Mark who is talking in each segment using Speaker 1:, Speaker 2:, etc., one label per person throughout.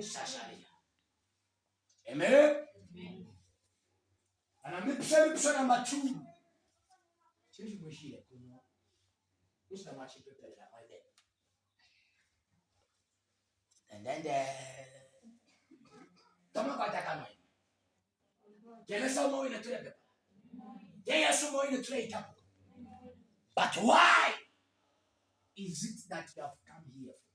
Speaker 1: weshashaliya amen mipsa na matu chiri mwishire kuno usina tuleitapo but why is it that you have come here for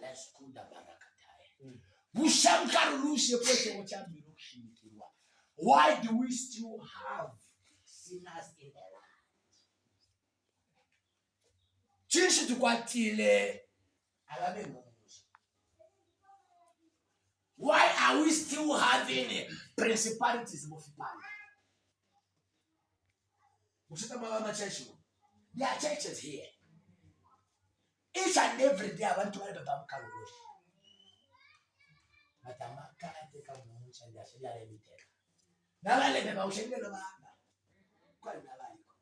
Speaker 1: leskuda barakataye bushamkarulushe kwete ochambiro kushimikirwa why do we still have sinners in the land? Chinshi tukwatile avabe ngomuzi why are we still having principalities mufipana musita mava machechi there are churches here each and every day abantu bali babamukalulushi batamakate kamucha ndiashalialemiteka nabalebe bawushelelo baba kwali nabaliko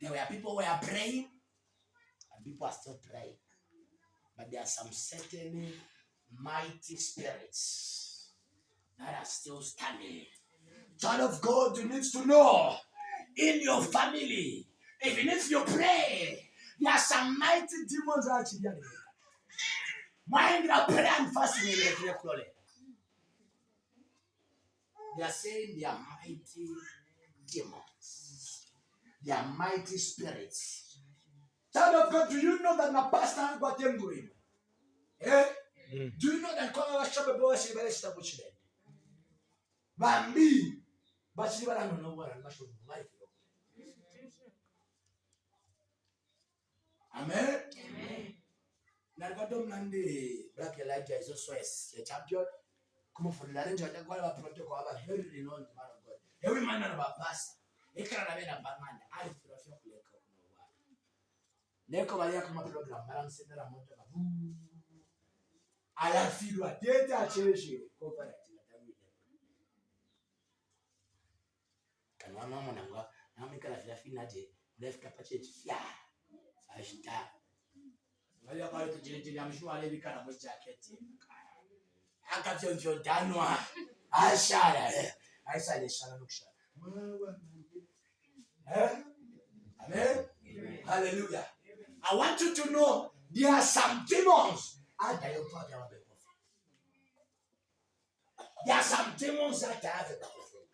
Speaker 1: there were people who were praying and people are still praying. But there are some certain mighty spirits that are still standing. Child of god you need to know in your family even if you pray there are some mighty demons actually. Mind your prayer and fasting the. They are saying they are mighty demons. They are mighty spirits. Child of God, do you know that na pastor got them going? Eh?
Speaker 2: Mm.
Speaker 1: Do you know that kwa washabe bo washabe bale shita buchile? Bambi bachili bala no no bala basho life. Amen. Amen. Nalvadom Nandi, Black Elijah is also a champion. Come for Laranja, the God of Protocol, our very renowned man of God. Every man of our pastor. Ekarabena Bamanda, I feel of your Leko. Neko Valia come a program, Madame Senera Montana. Alafilwa, data change, cooperative. Kanwa mama nangwa, namika la filafina je, left capacity. Yeah. Ashita Wale kwa hiyo tujiri amshua ale bikana mwe jacket. Akavyo vyo danwa. Ashara. eh. Aisha ile shara. Eh? Amen. Hallelujah. I want you to know there are some demons. Ada yo pa ya wabe kofi. There are some demons that have a coffin.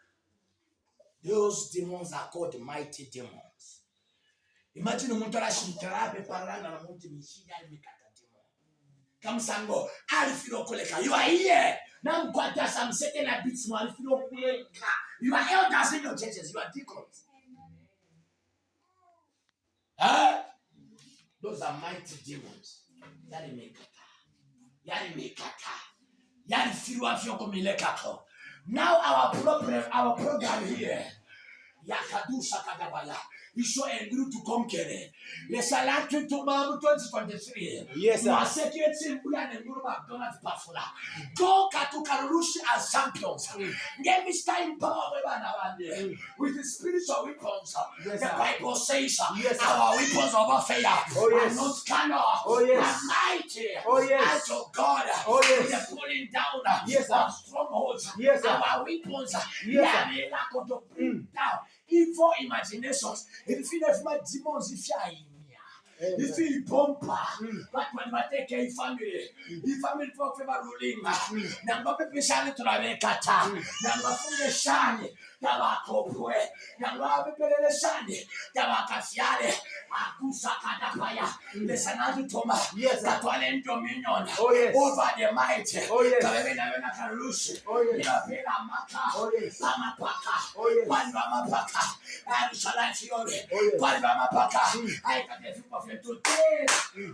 Speaker 1: Those demons are called mighty demons. Imagine umuntu arashintarabe parana na muntu mishija alimikata demon kamusango alifiro kuleka you are here. Namkwata some certain habits mo alifiro kuleka you are elders in your churches. You are deacons. Huh? those are mighty demons. Yalimekata yalimekata yalifirwa vyoko milekako now our problem our program here. Yakadusha Ils sont un groupe de conquérants. Les salades que tu m'as mis, toi.
Speaker 2: Yes, sir.
Speaker 1: Ma sécurité, c'est le boulot de Mourou McDonald's, pas fola. Donc, à tout cas, nous as champions. Mm. Give me time power, mm. with the spiritual weapons.
Speaker 2: Yes,
Speaker 1: the Bible says,
Speaker 2: yes,
Speaker 1: our weapons of faith.
Speaker 2: oh, yes.
Speaker 1: are not carnal,
Speaker 2: oh, yes.
Speaker 1: mighty,
Speaker 2: oh, yes.
Speaker 1: out of God,
Speaker 2: oh, yes.
Speaker 1: We are pulling down
Speaker 2: yes,
Speaker 1: of strongholds.
Speaker 2: Yes, sir.
Speaker 1: our weapons,
Speaker 2: yes, sir.
Speaker 1: We are able to bring mm. down. evil imaginations. Rifine vimadimons ifyahinya ifipompa
Speaker 2: vatu
Speaker 1: mm.
Speaker 2: vani vateke ifamili mm.
Speaker 1: ifamili vofe varulinga mm. nambapepeshani turavekata nambafungeshani nangabapepeshane turabekata nangafungeshane tabakopwe nangabapepeleleshane tabakafyale akusakadapaya lesanatutoma katwale dominion
Speaker 2: Oh, yes.
Speaker 1: over the might.
Speaker 2: Yes.
Speaker 1: kabebenabena kalushi
Speaker 2: Oh,
Speaker 1: maka
Speaker 2: Oh, yes.
Speaker 1: pamapaka
Speaker 2: Oh, yes.
Speaker 1: kwani bamapaka arishalatiole
Speaker 2: Oh, yes.
Speaker 1: kwani bamapaka
Speaker 2: Mm.
Speaker 1: aikatefimba today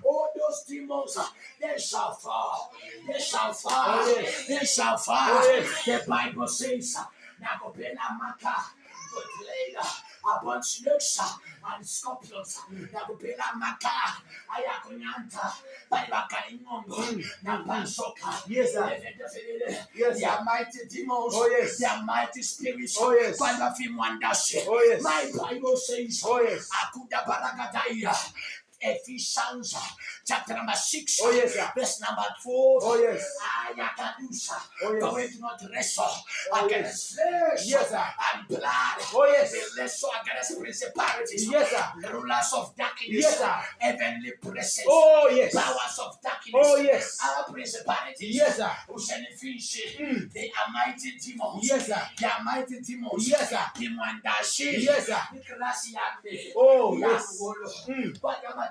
Speaker 1: all those demons they shall fall. They shall fall. They shall fall. The bible says nakopela maka good later upon snakes and scorpions. Nakupela maka ayakunyanta bali bakali ng'ombe na.
Speaker 2: Yes. Yes,
Speaker 1: They are mighty demons.
Speaker 2: Oh, yes.
Speaker 1: They are mighty spirits.
Speaker 2: Oh, yes.
Speaker 1: Kwanda fimwandashe.
Speaker 2: Oh, yes.
Speaker 1: My Bible says.
Speaker 2: Oh, yes.
Speaker 1: Akuda Baragadaya. Ephesians chapter number 6,
Speaker 2: Oh, yes, sir.
Speaker 1: verse number 12.
Speaker 2: Oh, yes.
Speaker 1: Ayakadusa.
Speaker 2: Oh, yes.
Speaker 1: For we do not wrestle
Speaker 2: Oh,
Speaker 1: against flesh
Speaker 2: Yes, sir.
Speaker 1: and blood.
Speaker 2: Oh, yes.
Speaker 1: We wrestle against principalities,
Speaker 2: Yes, sir.
Speaker 1: rulers of darkness,
Speaker 2: Yes, sir.
Speaker 1: heavenly presence,
Speaker 2: Oh, yes.
Speaker 1: powers of darkness.
Speaker 2: Oh, yes.
Speaker 1: Our principalities.
Speaker 2: Yes, sir. Mm.
Speaker 1: They are mighty demons.
Speaker 2: Yes, sir.
Speaker 1: They are mighty demons.
Speaker 2: Yes, sir.
Speaker 1: Kimwandashi.
Speaker 2: Yes, sir. Oh, yes. Mm.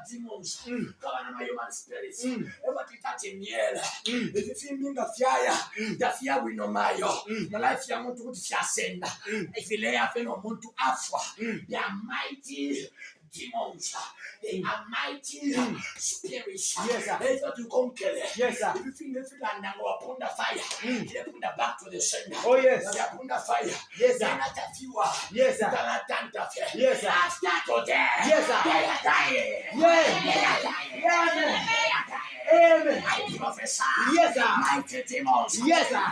Speaker 1: demons.
Speaker 2: Mm.
Speaker 1: Kabanama human spirits. Ebapikati
Speaker 2: myela
Speaker 1: evifimbinga fyaya yafyawino mayo malaifu ya muntu kuti fyasenda ifileyafe nomuntu afwa.
Speaker 2: Mm.
Speaker 1: Byamaiti They are mighty demons. They are mighty
Speaker 2: Mm.
Speaker 1: spirits.
Speaker 2: Yes, sir.
Speaker 1: They thought to conquer.
Speaker 2: Yes, sir.
Speaker 1: If you and go upon the fire.
Speaker 2: Mm.
Speaker 1: They put the back to the sender.
Speaker 2: Oh, yes.
Speaker 1: They upon the fire.
Speaker 2: Yes, sir.
Speaker 1: not a fewer.
Speaker 2: Yes, sir.
Speaker 1: Yes,
Speaker 2: Yes, sir.
Speaker 1: After today.
Speaker 2: Yes, sir.
Speaker 1: They are dying.
Speaker 2: Yes.
Speaker 1: They are dying.
Speaker 2: Yes,
Speaker 1: They are dying.
Speaker 2: Amen.
Speaker 1: I prophesy.
Speaker 2: Yes, sir.
Speaker 1: Mighty demons.
Speaker 2: Yes, sir.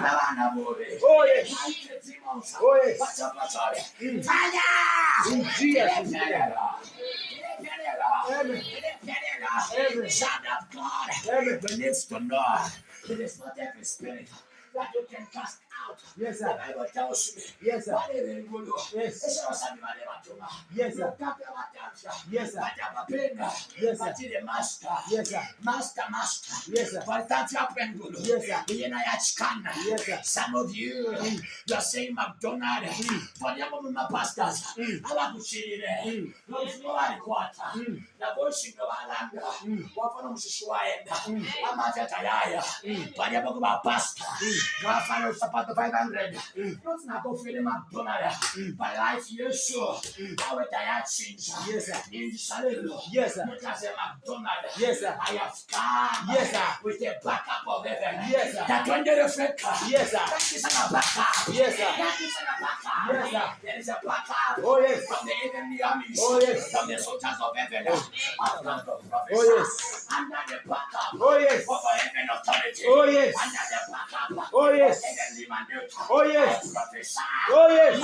Speaker 2: Oh, yes.
Speaker 1: Mighty demons.
Speaker 2: Oh, yes.
Speaker 1: Watch out, watch out.
Speaker 2: Mm.
Speaker 1: Fire.
Speaker 2: In Jesus' name.
Speaker 1: Amen.
Speaker 2: Amen.
Speaker 1: Son of God.
Speaker 2: Amen.
Speaker 1: We need to know it is not every spirit that you can cast out.
Speaker 2: Yes,
Speaker 1: The
Speaker 2: sir.
Speaker 1: Bible tells me.
Speaker 2: Yes, sir. Yes.
Speaker 1: esebasami bale batuma
Speaker 2: Yes, sir. Yes, sir. Yes, sir.
Speaker 1: master
Speaker 2: Yes, sir.
Speaker 1: master master
Speaker 2: Yes, sir. Yes, sir. Yes, sir.
Speaker 1: some of you you are saying mcdonald bonyamo mumapastors
Speaker 2: Mm.
Speaker 1: abakushirire
Speaker 2: Mm. Mm.
Speaker 1: Naboshinga balanga
Speaker 2: Mm.
Speaker 1: wafana mushishi waenda
Speaker 2: Mm.
Speaker 1: amata tayaya baliabo kubapasta bafana usapato 500
Speaker 2: Mm.
Speaker 1: not nakofele mcdonald but life yesu awe tayachinja
Speaker 2: Yes, sir.
Speaker 1: nindisalelo
Speaker 2: Yes, sir.
Speaker 1: mutase mcdonald
Speaker 2: Yes, sir.
Speaker 1: i have come
Speaker 2: Yes,
Speaker 1: with a backup of heaven
Speaker 2: Yes, sir.
Speaker 1: tatwendere feka
Speaker 2: Yes, sir.
Speaker 1: that is a backup
Speaker 2: Yes, sir.
Speaker 1: that is a backup
Speaker 2: Yes,
Speaker 1: there is a backup
Speaker 2: Oh, yes.
Speaker 1: from the heavenly armies
Speaker 2: Oh, yes.
Speaker 1: from the soldiers of heaven I've come to prophesy
Speaker 2: Oh, yes.
Speaker 1: under the backup
Speaker 2: Oh, yes.
Speaker 1: of a heaven authority
Speaker 2: Oh, yes.
Speaker 1: under the backup
Speaker 2: Oh, yes.
Speaker 1: of heavenly mandate
Speaker 2: Oh, yes. Oh, yes.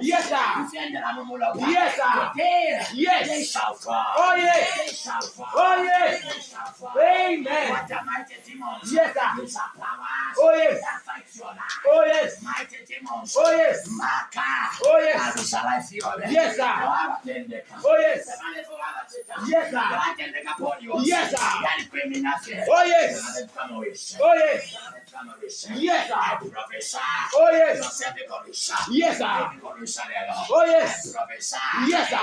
Speaker 2: Yes, sir.
Speaker 1: defend the Ramumulo
Speaker 2: Yes, sir. Yes.
Speaker 1: they shall fall
Speaker 2: Oh, yes.
Speaker 1: they shall fall
Speaker 2: Oh, yes.
Speaker 1: they shall fall
Speaker 2: Amen.
Speaker 1: what the mighty demons
Speaker 2: Yes, sir.
Speaker 1: these are powers
Speaker 2: Oh, yes.
Speaker 1: that fight your life
Speaker 2: Oh, yes. Oh, yes. Oh, yes.
Speaker 1: Arusha life yobe.
Speaker 2: Yes, sir.
Speaker 1: Abatendeka.
Speaker 2: Oh, yes.
Speaker 1: Semane for abateka.
Speaker 2: Yes, sir.
Speaker 1: Oh, oh,
Speaker 2: yes, sir.
Speaker 1: Criminal.
Speaker 2: Oh, yes.
Speaker 1: Wish.
Speaker 2: Oh, yes.
Speaker 1: Semane kama wish.
Speaker 2: Yes, sir. Oh, yes.
Speaker 1: Yourself iko wish.
Speaker 2: Yes, sir.
Speaker 1: Iko wish lelo.
Speaker 2: Oh, yes.
Speaker 1: Prophesy.
Speaker 2: Yes, sir.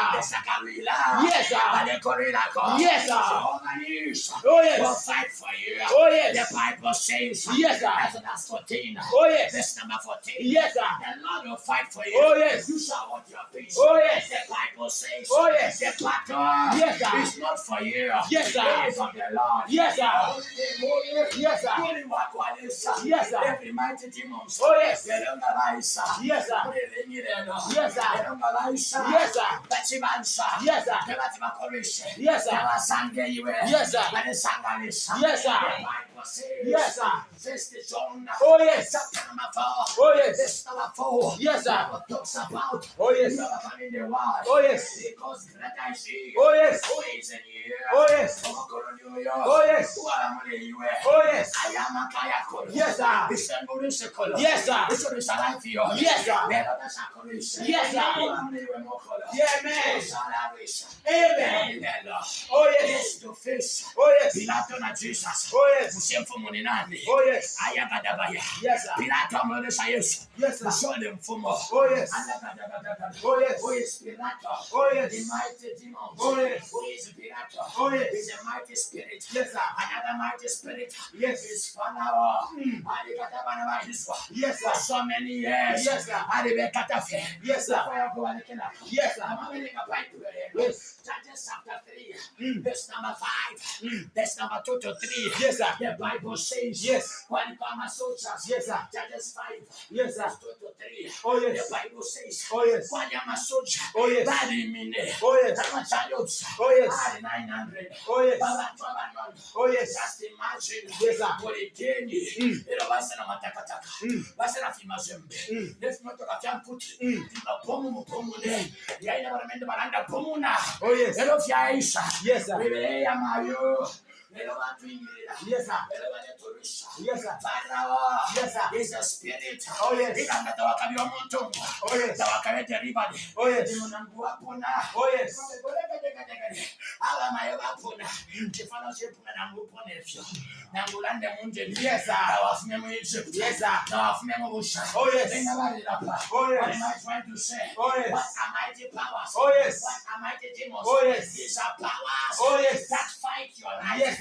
Speaker 2: Yes, sir.
Speaker 1: Bale korila ko.
Speaker 2: Yes, sir. Oh, yes.
Speaker 1: Will fight for you.
Speaker 2: Oh, yes.
Speaker 1: The Bible says.
Speaker 2: Yes, sir.
Speaker 1: Exodus 14.
Speaker 2: Oh, yes.
Speaker 1: Verse number 14.
Speaker 2: Yes, sir.
Speaker 1: The Lord will fight for you.
Speaker 2: Oh, yes.
Speaker 1: You shall want your peace.
Speaker 2: Oh, yes.
Speaker 1: The Bible says.
Speaker 2: Oh, yes.
Speaker 1: The battle
Speaker 2: Yes, sir.
Speaker 1: is not for you.
Speaker 2: Yes, sir.
Speaker 1: It is of the Lord.
Speaker 2: Yes, sir.
Speaker 1: Only the Lord.
Speaker 2: Yes, sir.
Speaker 1: Only what one is, sir.
Speaker 2: Yes, sir.
Speaker 1: Every mighty demon.
Speaker 2: Oh, yes.
Speaker 1: The Lord arise, sir.
Speaker 2: Yes, sir.
Speaker 1: Put it in you there, Lord.
Speaker 2: Yes, sir.
Speaker 1: Yes, sir.
Speaker 2: yes sir Yes, sir.
Speaker 1: Batimakorisha.
Speaker 2: Yes, sir.
Speaker 1: Basange iwe.
Speaker 2: Yes, sir.
Speaker 1: Banisangalisha. Yes, sir.
Speaker 2: Yes, sir.
Speaker 1: The Bible says.
Speaker 2: Yes, sir.
Speaker 1: First John.
Speaker 2: Oh, yes. Oh, yes.
Speaker 1: Verse number four.
Speaker 2: Yes, sir.
Speaker 1: Talks about.
Speaker 2: Oh, yes.
Speaker 1: You come in the world.
Speaker 2: Oh, yes.
Speaker 1: Because greater is he.
Speaker 2: Oh, yes.
Speaker 1: Who is in you?
Speaker 2: Oh, yes.
Speaker 1: Oh,
Speaker 2: Oh, yes.
Speaker 1: Who are among you?
Speaker 2: Oh, yes.
Speaker 1: I am a kaya.
Speaker 2: Yes, sir. Yes, sir.
Speaker 1: Isengurishe life yo.
Speaker 2: Yes, sir. Yes, sir.
Speaker 1: Who are among you mo kolo.
Speaker 2: Yeah, man. Amen.
Speaker 1: Amen.
Speaker 2: Oh, yes.
Speaker 1: Face to face.
Speaker 2: Oh, yes.
Speaker 1: Pilato na Jesus.
Speaker 2: Oh, yes.
Speaker 1: Ni nani?
Speaker 2: Oh, yes.
Speaker 1: Ah, Ayagadabaya.
Speaker 2: Yes, sir.
Speaker 1: Pilato amwonyesha Yesu.
Speaker 2: Yes, sir.
Speaker 1: Mshole mfumo.
Speaker 2: Oh, yes.
Speaker 1: Ah, Ayagadabaya.
Speaker 2: Oh, yes.
Speaker 1: Who is Pilato?
Speaker 2: Oh, yes.
Speaker 1: The mighty demon.
Speaker 2: Oh, yes.
Speaker 1: Who is Pilato?
Speaker 2: Oh, yes.
Speaker 1: He's oh, a mighty spirit.
Speaker 2: Yes, sir.
Speaker 1: Another mighty spirit.
Speaker 2: Yes.
Speaker 1: Is Pharaoh.
Speaker 2: Mm.
Speaker 1: Alikatabana wa Israel.
Speaker 2: Yes,
Speaker 1: For
Speaker 2: sir.
Speaker 1: so many years.
Speaker 2: Yes, sir.
Speaker 1: Ah, Alibekatafe.
Speaker 2: Yes, sir.
Speaker 1: Fire kubalekela.
Speaker 2: Yes, sir.
Speaker 1: Amameneka Bible.
Speaker 2: Yes
Speaker 1: after this, three,
Speaker 2: mm.
Speaker 1: this number five,
Speaker 2: mm.
Speaker 1: this number two to three.
Speaker 2: Yes, sir.
Speaker 1: The Bible says,
Speaker 2: yes.
Speaker 1: When comma soldiers,
Speaker 2: yes, sir.
Speaker 1: Judges five,
Speaker 2: yes, sir.
Speaker 1: Two to three.
Speaker 2: Oh yes.
Speaker 1: The Bible says,
Speaker 2: oh yes.
Speaker 1: When I'm a soldier,
Speaker 2: oh yes.
Speaker 1: Bari mine,
Speaker 2: oh yes.
Speaker 1: I'm a child,
Speaker 2: oh, oh yes.
Speaker 1: I am nine hundred.
Speaker 2: Oh yes.
Speaker 1: I am Baba
Speaker 2: Oh yes.
Speaker 1: Just imagine,
Speaker 2: yes, sir.
Speaker 1: What it can you?
Speaker 2: Ilo mm.
Speaker 1: basi na matakataka,
Speaker 2: mm.
Speaker 1: basi
Speaker 2: na
Speaker 1: fima zembe.
Speaker 2: Mm.
Speaker 1: Let's not talk about put, fima
Speaker 2: pomu mupomu
Speaker 1: ne. Yaina
Speaker 2: baremende baranda
Speaker 1: pomu na. Oh Oh,
Speaker 2: yes. Yes, sir.
Speaker 1: Yes, sir.
Speaker 2: Yes, sir.
Speaker 1: Yes, sir.
Speaker 2: Yes, sir.
Speaker 1: is a spirit
Speaker 2: Oh, yes.
Speaker 1: ikanga tawakabira omuntu
Speaker 2: Oh, yes.
Speaker 1: tawakabe delivered
Speaker 2: Oh, yes.
Speaker 1: munangu wapona
Speaker 2: Oh, yes.
Speaker 1: aba mayo bapona kifano kyepuna nangu upona efyo nangu ulande munjeni
Speaker 2: Yes, sir.
Speaker 1: nawafune mu egypt
Speaker 2: Yes, sir.
Speaker 1: nawafune mu busha
Speaker 2: Oh, yes.
Speaker 1: engabalirapa
Speaker 2: Oh, yes.
Speaker 1: what am i trying to say
Speaker 2: Oh, yes.
Speaker 1: what are mighty powers
Speaker 2: Oh, yes.
Speaker 1: what are mighty demons
Speaker 2: Oh, yes.
Speaker 1: these are powers
Speaker 2: Oh, yes.
Speaker 1: that fight your life
Speaker 2: Yes.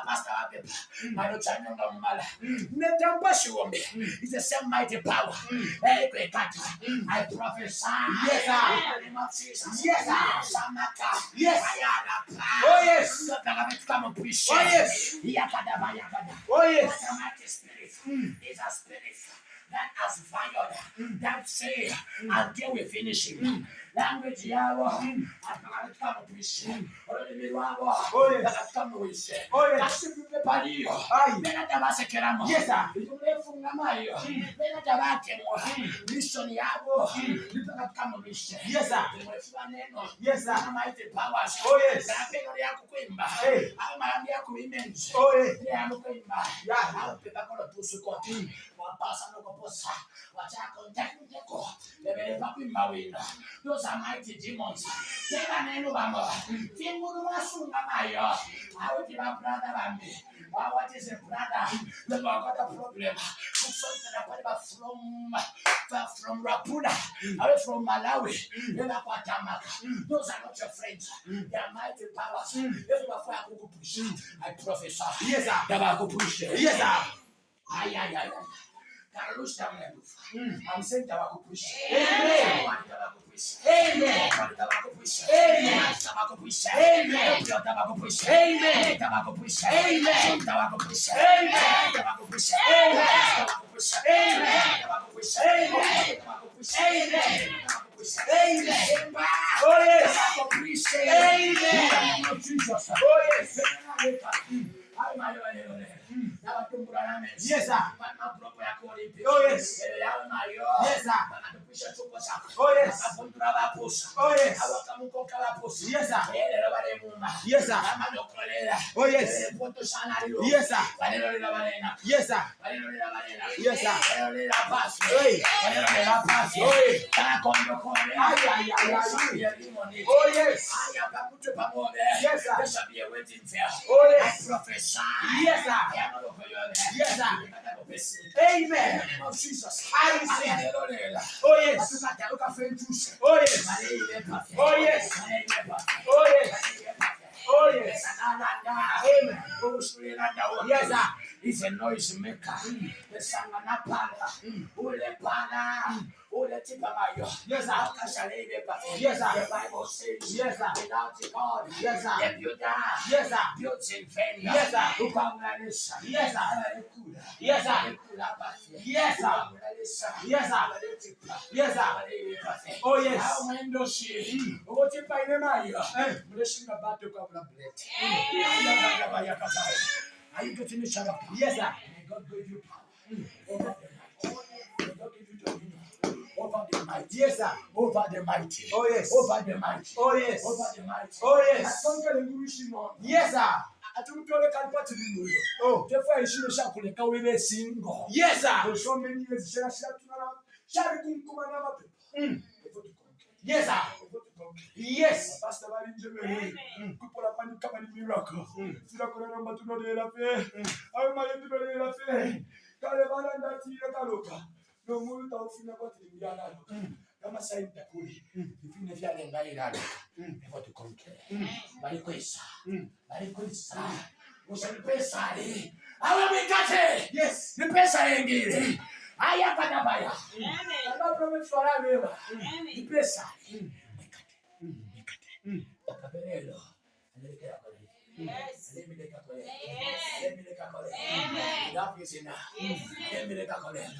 Speaker 1: Abapasta bapepa
Speaker 2: Mm.
Speaker 1: anochanyonga mumala
Speaker 2: Mm.
Speaker 1: netambashiwombe
Speaker 2: Mm.
Speaker 1: is the same mighty power
Speaker 2: Mm.
Speaker 1: ekwekata
Speaker 2: Mm.
Speaker 1: i prophesy
Speaker 2: Yes, sir.
Speaker 1: in the name of Jesus.
Speaker 2: Yes, sir.
Speaker 1: Samaka.
Speaker 2: Yes.
Speaker 1: Ayala.
Speaker 2: Oh, yes.
Speaker 1: Come push.
Speaker 2: Oh, yes.
Speaker 1: Yakada bayakada.
Speaker 2: Oh, yes.
Speaker 1: A mighty spirit is a spirit that has fired, that say until we finish him. language yabo atakatutambulisheni olulimi lwabo
Speaker 2: atakutambulise
Speaker 1: kasivule paliyo bena tabasekeramo
Speaker 2: itumulefungamayo
Speaker 1: bena
Speaker 2: tabakemwa
Speaker 1: mission yabo
Speaker 2: litakatutambulishe imulefu
Speaker 1: baneno amaite powers napeno
Speaker 2: lyakukwimba
Speaker 1: au maambi yakubimenzi
Speaker 2: lyamukimba
Speaker 1: au pepakolo tusukoti Wapasa no koposa. Wachako nteku nteko. Lebele pa kuimba wina. Those are mighty demons. Tena neno bamba. Finguru masunga mayo. Awuti ba brother bambi. Wow, what is a brother? The Lord got a problem. Something about from from Rapuna, away from Malawi, never Kwatamaka. Those are not your friends. They are mighty powers. If you are for a push, I prophesy.
Speaker 2: Yes, sir.
Speaker 1: They are push.
Speaker 2: Yes, sir.
Speaker 1: Ay, ay, ay, ay.
Speaker 2: Mm.
Speaker 1: I'm saying tabakupush.
Speaker 2: Amen. Amen.
Speaker 1: Tabakupush.
Speaker 2: Amen.
Speaker 1: Tabakupush.
Speaker 2: Amen.
Speaker 1: Tabakupush.
Speaker 2: Amen.
Speaker 1: Tabakupush.
Speaker 2: Amen.
Speaker 1: Tabakupush.
Speaker 2: Amen.
Speaker 1: Tabakupush.
Speaker 2: Amen.
Speaker 1: Tabakupush.
Speaker 2: Amen.
Speaker 1: Tabakupush.
Speaker 2: Amen.
Speaker 1: Tabakupush.
Speaker 2: Amen.
Speaker 1: Tabakupush.
Speaker 2: Amen.
Speaker 1: Amen.
Speaker 2: Oh, yes. Amen.
Speaker 1: Oh.
Speaker 2: Oh, yes. Yes, sir. Oh, yes. Yes, sir. Oh, yes. Oh, yes. Yes, sir. Yes, sir. Oh, yes. Yes, sir. Yes, sir. Yes, sir. Hey. Hey. Ay, ay, ay, ay. Oh, yes.
Speaker 1: Oh,
Speaker 2: yes.
Speaker 1: I prophesy.
Speaker 2: Yes, sir. Yes. Amen.
Speaker 1: Oh, Jesus.
Speaker 2: I Oh yes. Oh, yes. Oh, yes. Oh, yes.
Speaker 1: Oh, yes.
Speaker 2: Oh, yes. Amen. Yes, sir.
Speaker 1: He's a noise. Mm. The son of Oh, let him come out.
Speaker 2: Yes, sir.
Speaker 1: How can shall any member?
Speaker 2: Yes, sir.
Speaker 1: The Bible says,
Speaker 2: Yes, sir.
Speaker 1: Without God,
Speaker 2: yes, sir.
Speaker 1: If you die,
Speaker 2: yes, sir.
Speaker 1: Built in failure.
Speaker 2: Yes, sir.
Speaker 1: Who
Speaker 2: come Yes,
Speaker 1: this?
Speaker 2: Yes, sir.
Speaker 1: Yes, sir.
Speaker 2: Yes, sir. Yes, sir. Yes, sir. Oh, yes.
Speaker 1: How when does she? What if
Speaker 2: I
Speaker 1: remember? Blessing about to come and bless. Are you getting me, Shabbat?
Speaker 2: Yes, sir.
Speaker 1: May God give you power. May God give you dominion over the mighty.
Speaker 2: Yes, sir.
Speaker 1: Over the mighty.
Speaker 2: Oh, yes.
Speaker 1: Over the mighty.
Speaker 2: Oh, yes.
Speaker 1: Over the mighty.
Speaker 2: Oh, yes. Yes, sir.
Speaker 1: Atumtole kalipati limuyo.
Speaker 2: Oh.
Speaker 1: Tefa ishino shakuleka webe singo.
Speaker 2: Yes, sir.
Speaker 1: For so many years, shara shara tunara. Shari kumkuma na mapepo.
Speaker 2: Mm.
Speaker 1: Yes, sir. Yes.
Speaker 3: Pastor bali nje bere. Kupola panika bali miracle. Sila kola mba tuno de la fe. Ayo mali tuno de la fe. Kale bala ndati ya kaloka. ndio muntu aufina kwa tilimia nalo kama sasa nitakuli
Speaker 1: vipindi vya ngai nalo hivyo tukonke bali kwesa. Bali kwesa. Usanipe sali awe mikate?
Speaker 3: Yes.
Speaker 1: Nipe sali ngine haya kana baya
Speaker 3: kama promise wala mema
Speaker 1: nipe sali mikate. Mm. Mikate. Akabelelo Yes. Let me let her collect. Let me let her collect. That is enough. Let me let her collect.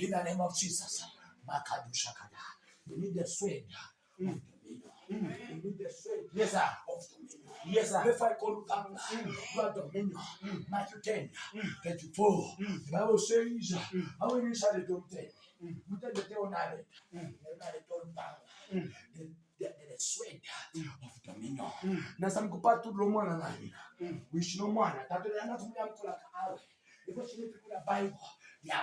Speaker 1: In the name of Jesus. Makadu Shakada. You need the strength of. You need the strength
Speaker 3: yes, sir. Yes, sir.
Speaker 1: If I call you, you are dominion. Mm. Matthew 10, mm. 34. The Bible says, mm. How many shall they do 10? Mm. Without the day on island, mm. the night on
Speaker 3: the mm. mm. mm.
Speaker 1: no mwana. Tatulia na tumia mtu la kawe. Iko chini kuna Bible.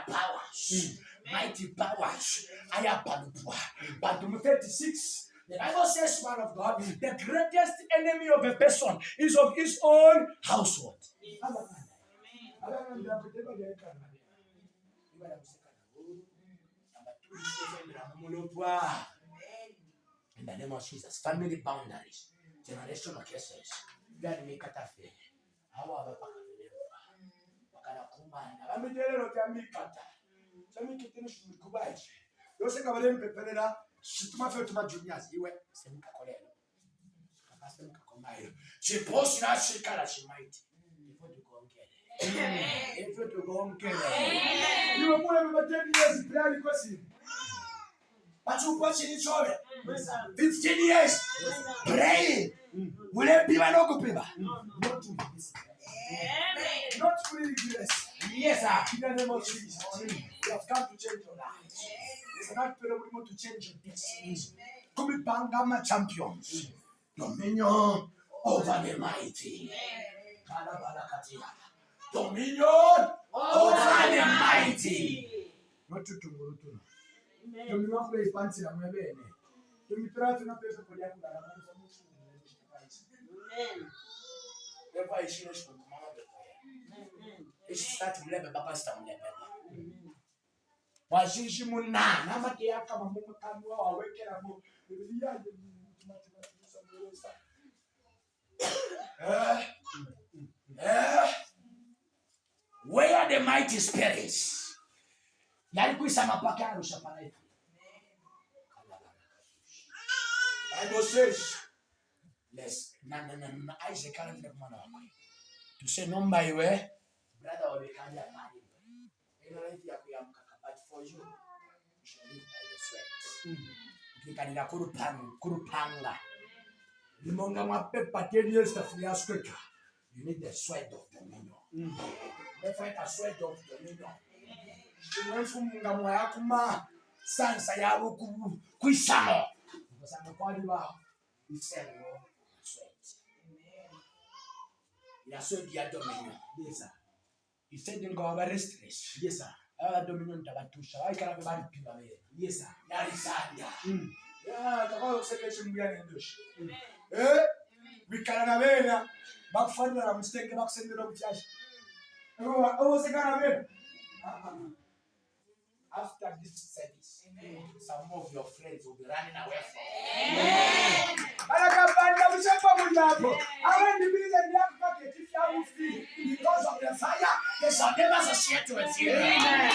Speaker 1: Powers. Mighty powers. Aya palupua. Psalm 36 The Bible says, man of God, the greatest enemy of a person is of his own household. Amen. the name of Jesus. Family boundaries, generational cases. Gani mikatafe. Hawa abapakafeleva. Bakanakumana. Bamidelelo bya mikata. Cyami kitini shimikubaje. Yose kabale mpeperera shituma fe tuma juniors iwe semuka kolelo. Kakase mukakomayo. Chiposi na shikala shimaiti. Ifo tukongere. Ifo tukongere.
Speaker 3: Niwe mwe mbateni yezi playali kwa simu
Speaker 1: bachukwa chini chove 15 years. Praying. Ulepiwa nokupiwa
Speaker 3: Not to this. Not fully blessed.
Speaker 1: yes sir.
Speaker 3: In the name of Jesus. You have come to change your life. It's not want to change your destinies.
Speaker 1: kumipanga ma champions. Dominion over the mighty. Dominion over the mighty.
Speaker 3: Not to tumurutuna. non per espansi la mia bene. Io mi trovo una presa con gli altri
Speaker 1: dalla mano, sono un solo nel mio paese. E poi esce esce con mamma per
Speaker 4: poi. Esce
Speaker 1: stati mlebe papa sta mlebe. Washishi muna, nama ke yaka mamumu kanwa wawekera mu.
Speaker 3: Ya ya mati mati musa mwesa.
Speaker 1: Eh? Eh? Where are the mighty spirits? Yalikuisa mapaka arusha panaita. Bible says, let's na na na na Isaac kala ni kumana wako. To say no number where, eh? brother wa bekanda mali. Ina life ya kuyamka but for you you shall live by the sweat. Hmm. Ukikanira kurupanga kurupanga. Limonga mapepa teniye safuria skweka. You need the sweat of the million. Therefore, hmm. the sweat of the million. Umefunga mwayakuma sansa yabo kuisano. Because I'm a body wow. You Yes, sir. sweat. You are so dear dominion.
Speaker 3: Yes, sir.
Speaker 1: You said, you go over restless.
Speaker 3: Yes, sir.
Speaker 1: Ah, dominion tabatusha. I can have a bad people away.
Speaker 3: Yes, sir.
Speaker 1: That
Speaker 3: is
Speaker 1: sad. Yeah, the whole section we are in this. Eh? We can have a bad. Back further, I'm mistaken. Back
Speaker 3: send mm. oh, oh, it up. Everyone, I was a kind of it
Speaker 1: after this service, Amen. some of your friends will be running away from
Speaker 3: you. Arakabanda mshamba munapo.
Speaker 1: Awe ni mimi na yako ketifi. Because of the fire, they shall never associate with you. Amen.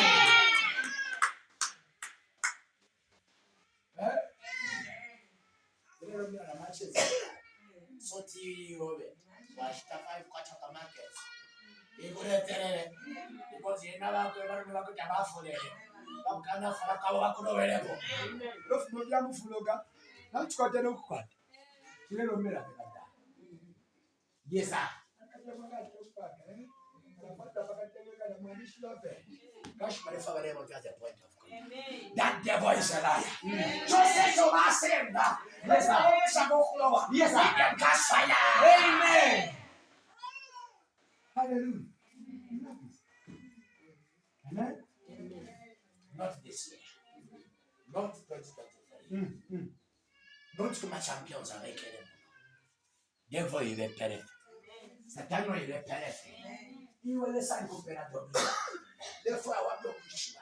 Speaker 1: Soti yobe. Washitafa kwacha kwa market. Ikuletere. Eh? Because yenaba kwa barumila kutabafulele. bakanakalaka babakulobereko nofuno byamufuloga nakikwata That. Just say.
Speaker 3: Yes, sir.
Speaker 1: not
Speaker 3: this year,
Speaker 1: not 2023, mm, mm.
Speaker 3: not kama champions
Speaker 1: avec elle. Devil il est
Speaker 3: parfait. Satan
Speaker 1: il est parfait. Il veut laisser un couple à double. Des fois on bloque le choix.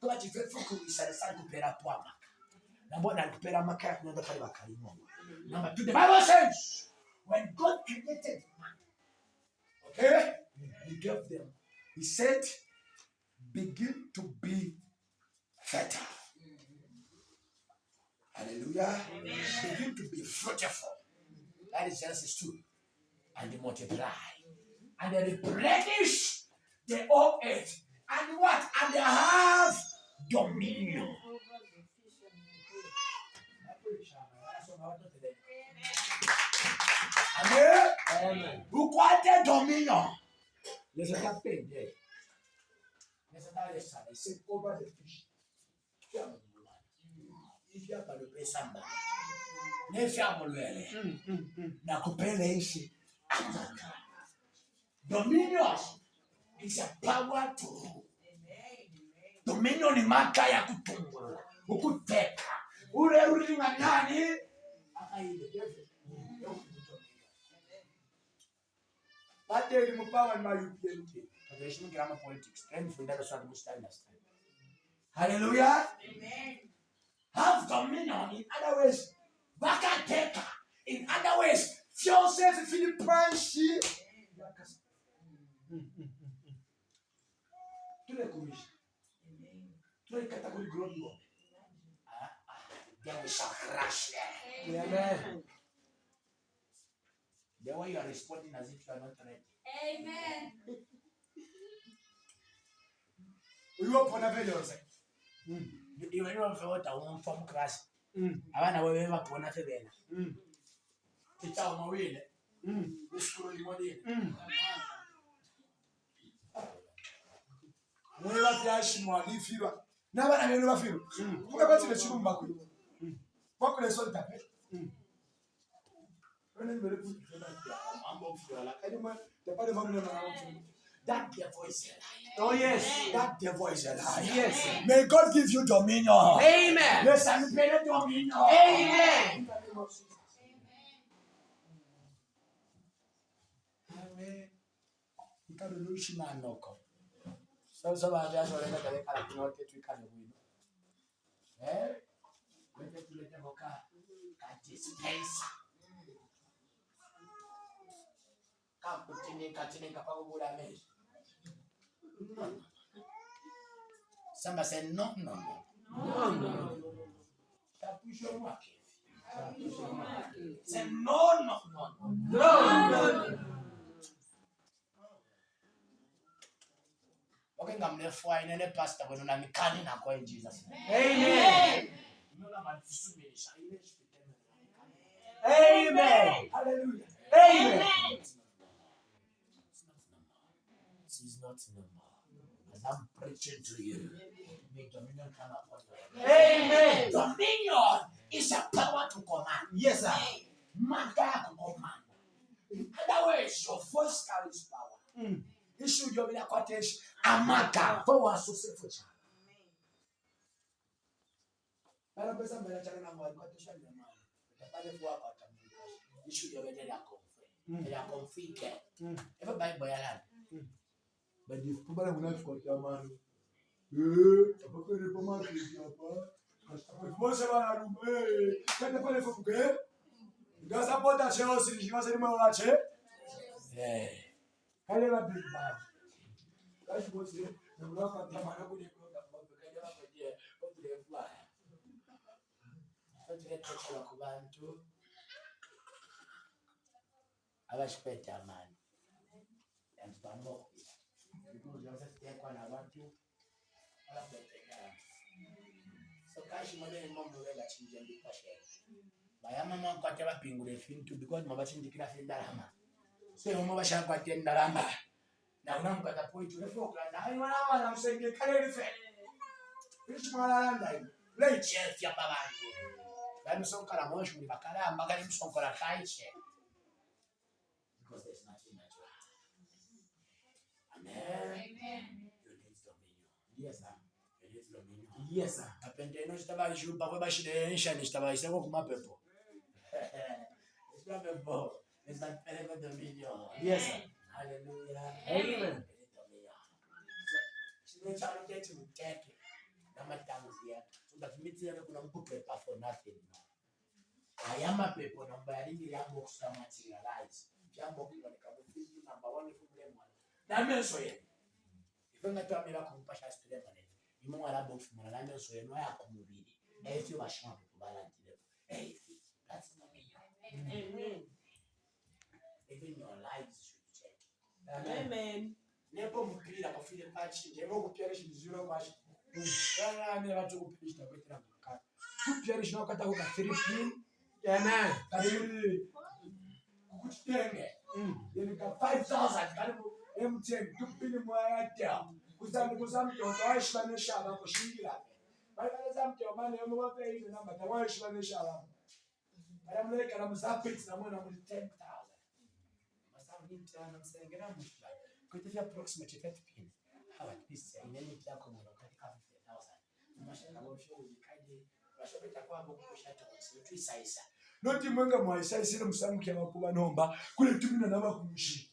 Speaker 1: Toi tu veux faut que ça laisse un couple à poids. Na mbona alipera maka tunaenda pale bakari Mungu. Number 2 the Bible says when God created man okay he gave them he said begin to be fertile. Hallelujah. Begin to be fruitful. That is Genesis 2. And they multiply. And they replenish the whole earth. And what? And they have dominion. Amen.
Speaker 2: Amen.
Speaker 1: Ukwate dominion. Listen to that thing there necessario è se cobra del pesce fiamma lo pesa male ne fiamma
Speaker 2: lo ele na
Speaker 1: kopele isi ataka dominion is a power to rule dominion ni maka ya kutumbula ukuteka ule uli na nani akaile
Speaker 3: baadhi ya elimu pawa ni mayupi yelupi mayupmt
Speaker 1: Tunaishimikiramo politics. Try kufundisha swali mustari na stari. Hallelujah. Have dominion in other ways. Bakateka. In other ways. Joseph Philippanshi. Tule kuishi. Tule kategori glory wa. Ah, ah. Then we shall crash there.
Speaker 2: Amen.
Speaker 1: The way you are responding as if you are not ready.
Speaker 5: Amen.
Speaker 1: ewia pɔ na bɛ yɔrɔ
Speaker 2: sɛ.
Speaker 1: ìwé ni wọn fɛ wọn
Speaker 2: ta
Speaker 1: wọn fɔm
Speaker 2: kilasi
Speaker 1: a b'a
Speaker 2: na
Speaker 3: wọn bɛ ba pɔ na fɛ bɛ na. i ta o ma o ye dɛ o
Speaker 1: sukoro de
Speaker 3: ye. wọn yɛrɛ fi
Speaker 1: a si mu a
Speaker 2: ni fi
Speaker 1: wa n'a b'a o ko
Speaker 2: bɛɛ
Speaker 3: bɛ tigɛ ci ko mun
Speaker 2: la.
Speaker 1: Bi ma bɔ fura
Speaker 2: la
Speaker 1: ɛni. That devil is a lie. Oh, yes. That devil is a lie. Yes. May God give you dominion. Amen. Let's celebrate dominion. Amen. ikarurushi manoko sasa No. no. Samba said no no no.
Speaker 2: No, no.
Speaker 1: Mwake. Say no no no no.
Speaker 2: No, no.
Speaker 1: Okay, ngamlefwa inene pastor kwenu na mikani na kwa in Jesus name.
Speaker 2: Amen.
Speaker 1: Nola manifusumisha ile shipiteme.
Speaker 2: Amen.
Speaker 1: Hallelujah.
Speaker 2: Amen.
Speaker 1: It's not normal. I'm preaching to you. May dominion come upon you.
Speaker 2: Amen.
Speaker 1: Dominion is a power to command.
Speaker 2: Yes, sir.
Speaker 1: Maga command. Otherwise, your voice carries power.
Speaker 2: Mm.
Speaker 1: Isso de ouvir a cortez, a maga, mm. vou a sucesso. Para pensar melhor, já não vai cortez ali, mano. Everybody boy alarm. bagifumbara munafiki
Speaker 2: wakiamani
Speaker 1: apapere pamaketi
Speaker 2: apa
Speaker 1: vose vanarume tende pale
Speaker 3: fuke ndasapota chelsea ndichivaserimawolache kale vabig bad kachivose ndakulafatamana kunekona kuvaekanyavaje odirefulaya odiretachiwa kuvantu avachipeta amani and vanokisa because unaweza sikia kwa
Speaker 1: na
Speaker 3: watu wala kutetea so kashi mwana ni mambo yale chinja ndiko
Speaker 1: shehe baya mama kwa teba pingure fintu because mama chinji kila fin darama so mama basha kwa tien darama na una mkata point ule foka na hayo wala wala msenge kale life ishi mwana landa le chef ya babangu Bani sonkala mwisho ni bakala ambagala msonkala kaiche. Amen. You need dominion. Yes, sir. You need dominion.
Speaker 2: Yes, sir.
Speaker 1: kapende ino chitabaishupa kwebashidensha nishitabaiseko kumapepo Esibambo, esapheleko dominion.
Speaker 3: Yes, sir.
Speaker 1: Hallelujah.
Speaker 2: Amen.
Speaker 1: Chino kethi uteke namatanzi akhe so that mitsiyana kuna mkupepa for nothing no aya mapepo namba yaringiri ambokusa materialize chambokuoneka mufizi namba one fumulemwana n'amaiso yenu ife nga twamera ku mpahla zitulembaleta imumwaraba okufumula n'amaiso yenu aya ku mubiri ekyo bashoma
Speaker 2: tubalagireko
Speaker 1: Even your lives should change.
Speaker 2: Amen. Amen.
Speaker 1: Nepo mukirira kufire pachi, nepo kupiyare shimizuro pachi. Amen. Abantu kupirishita kwetira mukati. Kupiyare shinokata kuka Philippine.
Speaker 3: Amen.
Speaker 1: Kari kukutitenge. Yenika mm. 5,000. Kari kukutitenge. emuteni tupini mwayatya kuzani kuzamtoto waishivanesha alako shingilani vaikaezamtomane yomuvapeile namba tawaishivanesha alako valamulekela muzapiti namwena muli ten thousand masaunitana msengera mutla kuitavya approximately thirty pin hawa tisa ineni vyako mwana katika fifty thousand mashangaoshoujikaje vashobeta kwavo kukushata kusiutwisaisa
Speaker 3: noti mwenga mwaisaisile musamukya makuva nomba kule tumina
Speaker 1: navakumshii